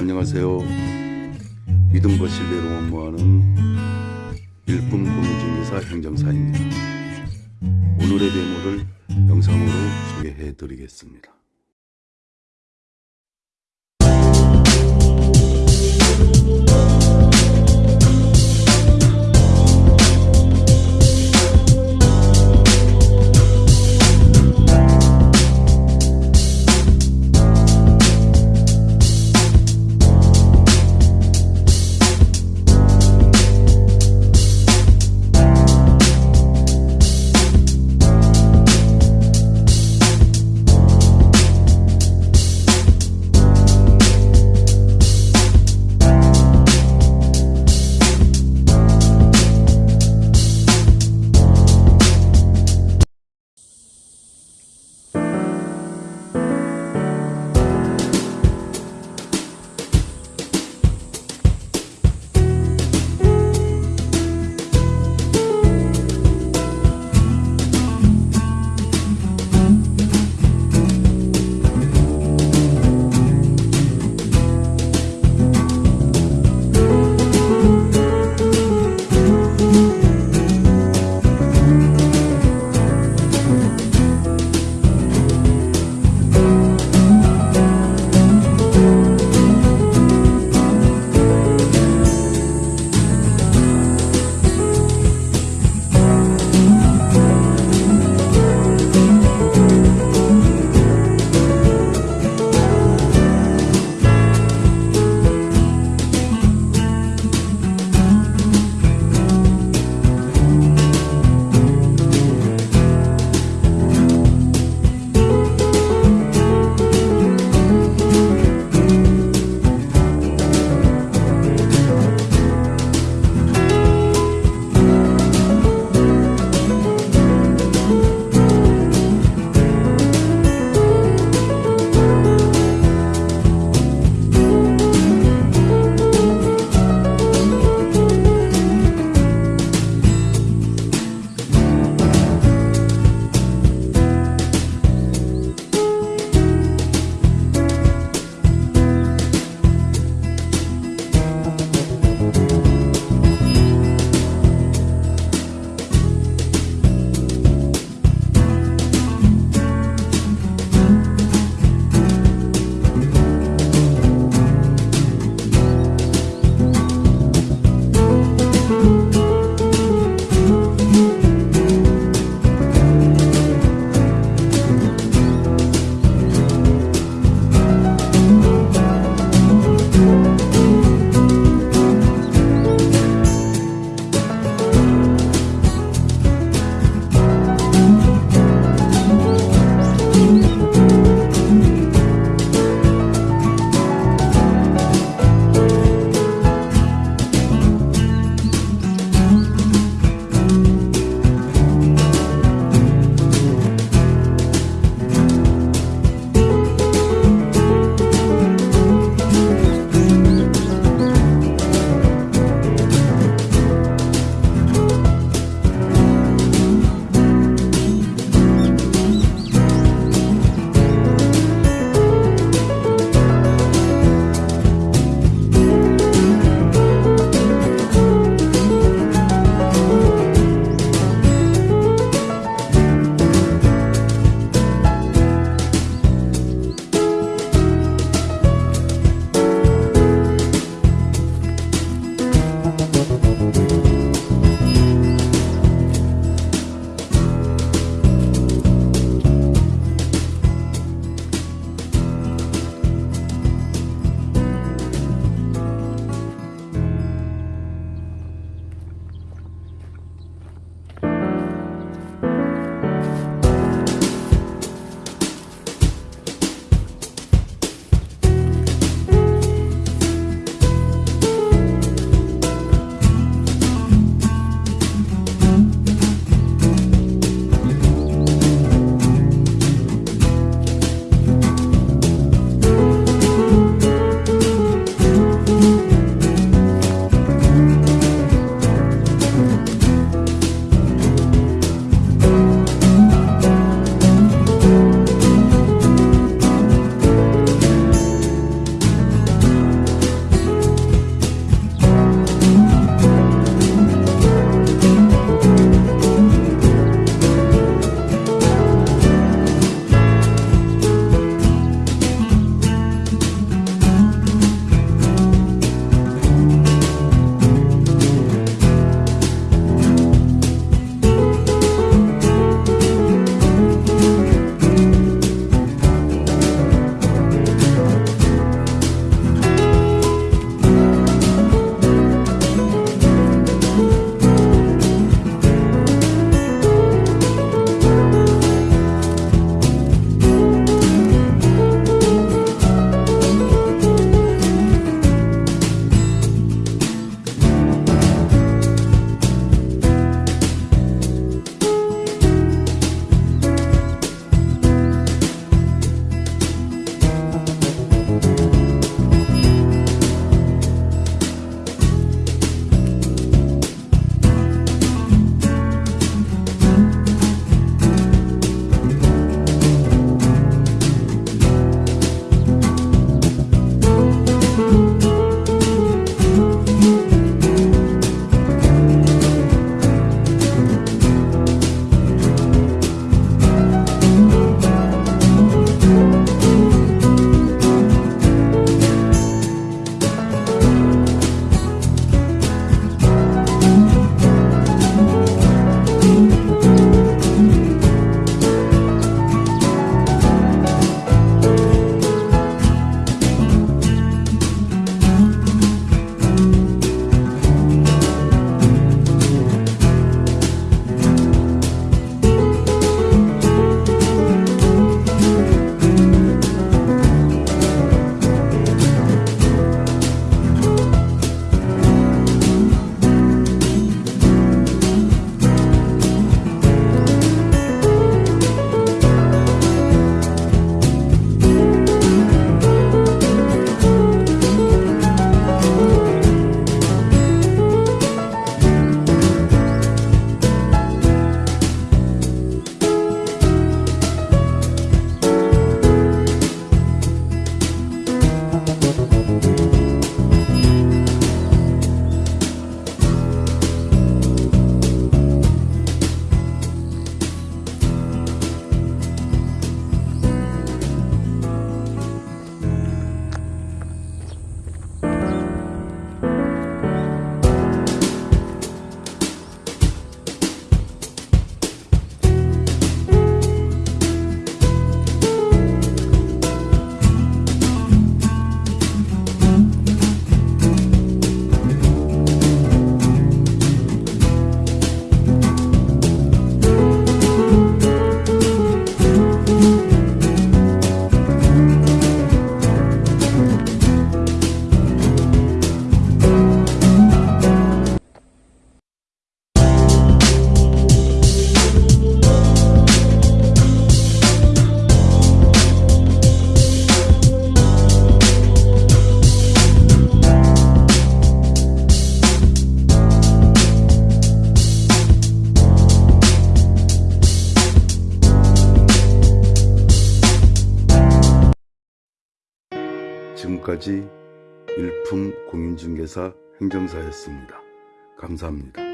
안녕하세요. 믿음과 신뢰로 업무하는 일품 공인중개사 행정사입니다. 오늘의 대모를 영상으로 소개해 드리겠습니다. 지금까지 일품 공인중개사 행정사였습니다. 감사합니다.